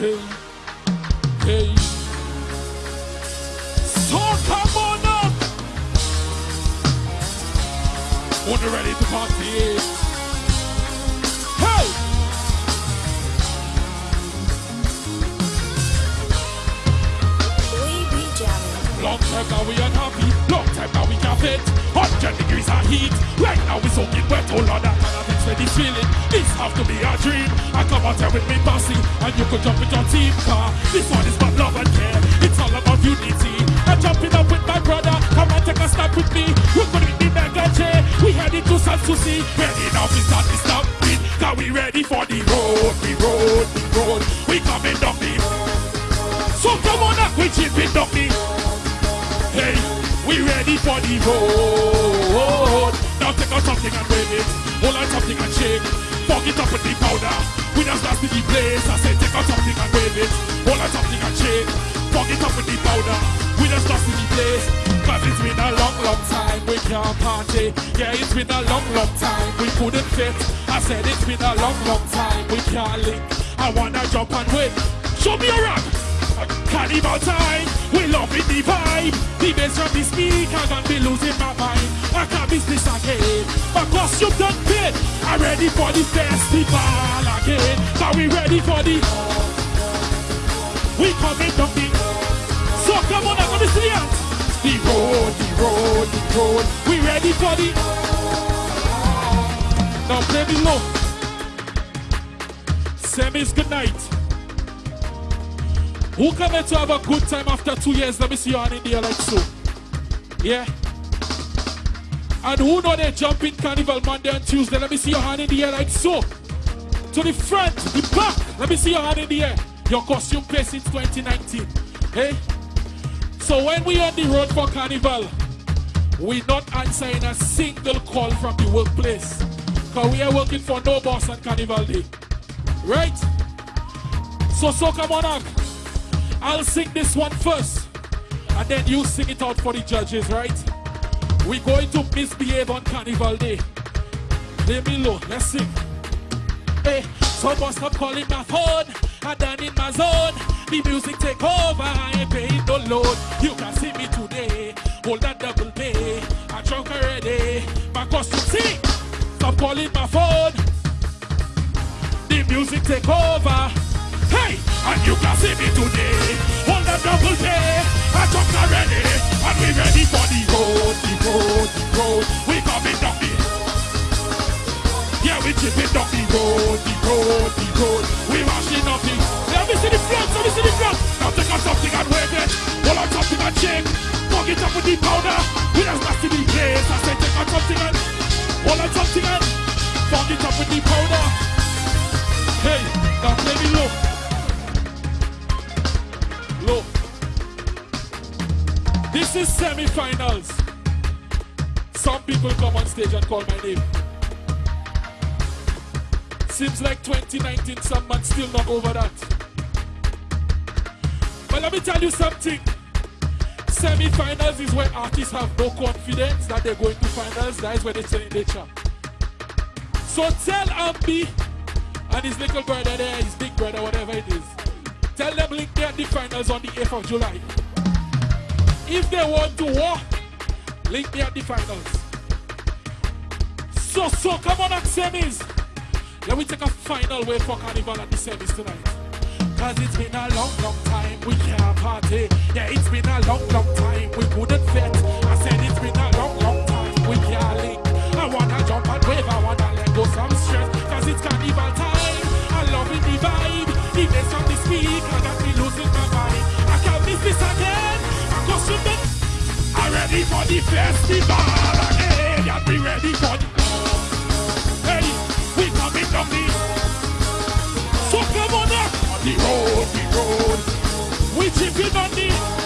Hey, hey. So come on up. You're ready to party. Hey. We be jamming. Long time now we unhappy, long time now we can't fit. 100 degrees of heat, right now we soaking wet. Oh Lord, Cannot this feeling. This have to be a dream. I come out here with me bossy, and you could jump with your team car. This one is about love and care. It's all about unity. I'm jumping up with my brother. Come and take a step with me. We're gonna be J. We heading to San Souci. Ready now, we start the stampede. Cause we ready for the road, the road, the road. We coming down the so come on up, we chipping down the Hey, we ready for the road. Now take out something and wave it. Hold on something and shake. Fog it up with the powder. We just last in the place. I say take out something and wave it. Hold on something and shake. Fog it up with the powder. We just lost the place. Cause it's been a long, long time we can't party. Yeah, it's been a long, long time we couldn't fit. I said it's been a long, long time we can't link. I wanna jump and win. Show me a rock. Carnival time, we love it the vibe. The bass from the speaker got me losing my mind. I can't miss this again. My costume done fit. I'm ready for the festival again. Are we ready for the? We coming down the. So come on, I'm gonna see it. The road, the road, the road. We ready for the? Now play me low. Sammy's good night. Who coming to have a good time after two years? Let me see you on in like so. Yeah. And who know they jump in carnival Monday and Tuesday? Let me see your hand in the air like so. To the front, the back. Let me see your hand in the air. Your costume play since 2019. Hey? So when we on the road for carnival, we not answering a single call from the workplace. Cause we are working for no boss on carnival day. Right? So so come on up. I'll sing this one first. And then you sing it out for the judges, right? We're going to misbehave on carnival day. Play me low, let's sing. Hey, someone stop calling my phone. I done in my zone. The music take over. I ain't paying no load. You can see me today. Hold that double pay. I drunk already. My costume sing. Stop calling my phone. The music take over. Hey, and you can see me today. Hold that double pay. I drunk already. And we ready for the road, the road, the road. We coming down the yeah, we chipping up the road, the road, the road. We mashing up the. Let me see the front, let me see the front. Now take out something and wave it. Hold on something and shake. Fuck it up with the powder. We just got to the place. I say take out something and hold on something and fuck it up with the powder. Hey, now play me. Low. This is semi-finals. Some people come on stage and call my name. Seems like 2019, some man still not over that. But let me tell you something. Semi-finals is where artists have no confidence that they're going to finals. That is where they tell they champ. So tell Ambi and his little brother there, his big brother, whatever it is. Tell them link there the finals on the 8th of July. If they want to war, link me at the finals. So, so, come on, at semis. Let me take a final way for Carnival at the semis tonight. Cause it's been a long, long time we can't party. Yeah, it's been a long, long time we couldn't fit. I said it's been a long, long time we can't link. I wanna jump and wave, I wanna ready for the festival again. Yeah, be ready for the Hey, we coming down the So come on up on the road, the road We chipping on the